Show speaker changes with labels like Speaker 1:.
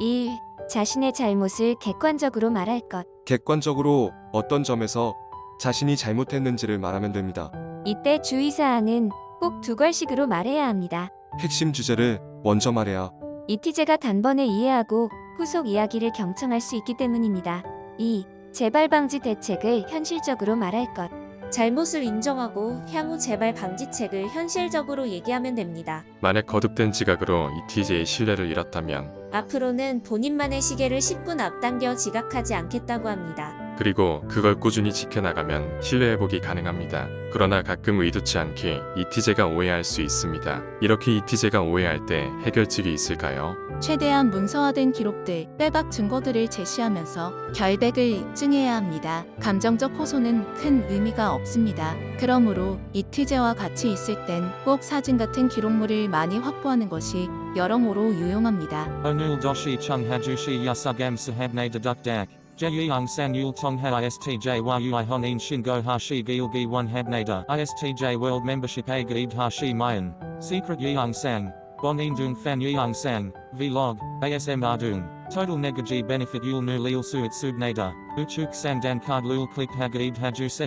Speaker 1: 1. 자신의 잘못을 객관적으로 말할 것.
Speaker 2: 객관적으로 어떤 점에서 자신이 잘못했는지를 말하면 됩니다.
Speaker 1: 이때 주의사항은 꼭두 걸씩으로 말해야 합니다.
Speaker 2: 핵심 주제를 먼저 말해야
Speaker 1: 이티제가 단번에 이해하고 후속 이야기를 경청할 수 있기 때문입니다. 2. 재발 방지 대책을 현실적으로 말할 것. 잘못을 인정하고 향후 재발 방지책을 현실적으로 얘기하면 됩니다.
Speaker 3: 만약 거듭된 지각으로 ETJ의 신뢰를 잃었다면
Speaker 1: 앞으로는 본인만의 시계를 10분 앞당겨 지각하지 않겠다고 합니다.
Speaker 3: 그리고 그걸 꾸준히 지켜나가면 신뢰 회복이 가능합니다. 그러나 가끔 의도치 않게 ETJ가 오해할 수 있습니다. 이렇게 ETJ가 오해할 때 해결책이 있을까요?
Speaker 4: 최대한 문서화된 기록들, 빼박 증거들을 제시하면서 결백을 입증해야 합니다. 감정적 호소는 큰 의미가 없습니다. 그러므로 이티제와 같이 있을 땐 꼭 사진 같은 기록물을 많이 확보하는 것이 여러모로 유용합니다.
Speaker 5: Hajushi yasugam sahabne dedukdak. Jeyung san yul tongha istj yui honin shingo hashi gilgi one habnada istj world membership a gaib hashi mayan. Secret yeung sang. Bon indung fan yeung sang. Vlog. ASM ardung. Total negaji benefit yul nu lil suit subnada. Uchuk sang dan card lul click hagaib haju se.